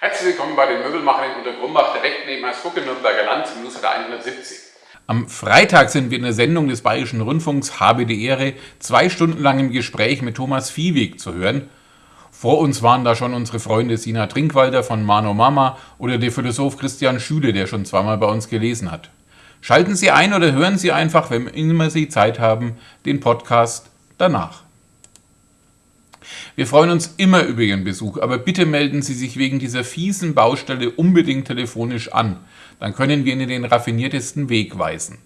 Herzlich willkommen bei den Möbelmachern in Untergrumbach, direkt neben Hersbruck Nürnberger Land im Newsletter 170. Am Freitag sind wir in der Sendung des Bayerischen Rundfunks Habe die Ehre zwei Stunden lang im Gespräch mit Thomas Viehweg zu hören. Vor uns waren da schon unsere Freunde Sina Trinkwalder von Mano Mama oder der Philosoph Christian Schüle, der schon zweimal bei uns gelesen hat. Schalten Sie ein oder hören Sie einfach, wenn immer Sie Zeit haben, den Podcast danach. Wir freuen uns immer über Ihren Besuch, aber bitte melden Sie sich wegen dieser fiesen Baustelle unbedingt telefonisch an. Dann können wir Ihnen den raffiniertesten Weg weisen.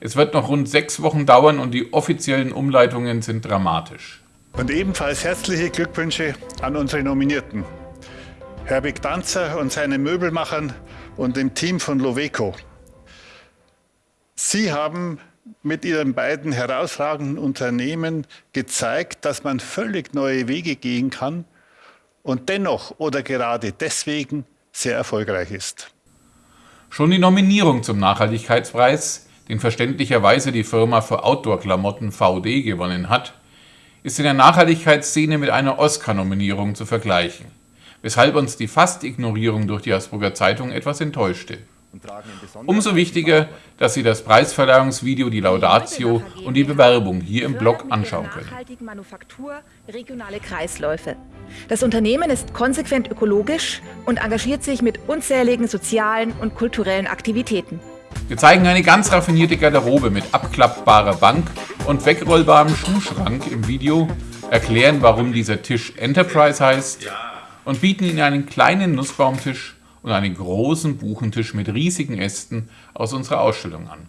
Es wird noch rund sechs Wochen dauern und die offiziellen Umleitungen sind dramatisch. Und ebenfalls herzliche Glückwünsche an unsere Nominierten. Herbig Danzer und seinen Möbelmachern und dem Team von Loveco. Sie haben mit ihren beiden herausragenden Unternehmen gezeigt, dass man völlig neue Wege gehen kann und dennoch oder gerade deswegen sehr erfolgreich ist. Schon die Nominierung zum Nachhaltigkeitspreis, den verständlicherweise die Firma für Outdoor-Klamotten VD gewonnen hat, ist in der Nachhaltigkeitsszene mit einer Oscar-Nominierung zu vergleichen, weshalb uns die Fast-Ignorierung durch die Habsburger Zeitung etwas enttäuschte. Umso wichtiger, dass Sie das Preisverleihungsvideo, die Laudatio und die Bewerbung hier im Blog anschauen können. Manufaktur, regionale Kreisläufe. Das Unternehmen ist konsequent ökologisch und engagiert sich mit unzähligen sozialen und kulturellen Aktivitäten. Wir zeigen eine ganz raffinierte Garderobe mit abklappbarer Bank und wegrollbarem Schuhschrank im Video, erklären, warum dieser Tisch Enterprise heißt und bieten Ihnen einen kleinen Nussbaumtisch und einen großen Buchentisch mit riesigen Ästen aus unserer Ausstellung an.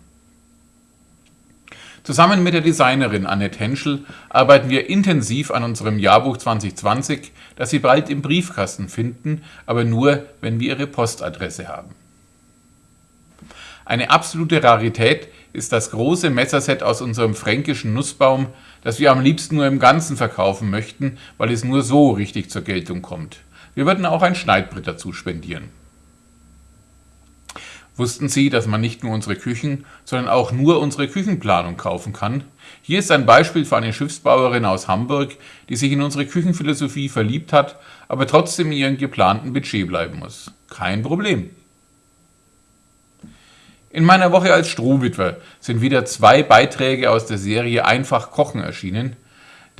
Zusammen mit der Designerin Annette Henschel arbeiten wir intensiv an unserem Jahrbuch 2020, das Sie bald im Briefkasten finden, aber nur, wenn wir Ihre Postadresse haben. Eine absolute Rarität ist das große Messerset aus unserem fränkischen Nussbaum, das wir am liebsten nur im Ganzen verkaufen möchten, weil es nur so richtig zur Geltung kommt. Wir würden auch ein Schneidbrett dazu spendieren. Wussten Sie, dass man nicht nur unsere Küchen, sondern auch nur unsere Küchenplanung kaufen kann? Hier ist ein Beispiel für eine Schiffsbauerin aus Hamburg, die sich in unsere Küchenphilosophie verliebt hat, aber trotzdem in ihrem geplanten Budget bleiben muss. Kein Problem. In meiner Woche als Strohwitwer sind wieder zwei Beiträge aus der Serie Einfach kochen erschienen.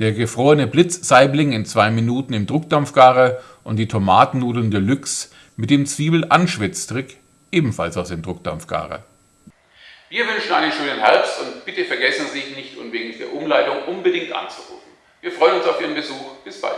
Der gefrorene Blitzsaibling in zwei Minuten im Druckdampfgarer und die Tomatennudeln Deluxe mit dem Zwiebel-Anschwitztrick ebenfalls aus dem Druckdampfgarer. Wir wünschen einen schönen Herbst und bitte vergessen Sie nicht wegen der Umleitung unbedingt anzurufen. Wir freuen uns auf Ihren Besuch. Bis bald.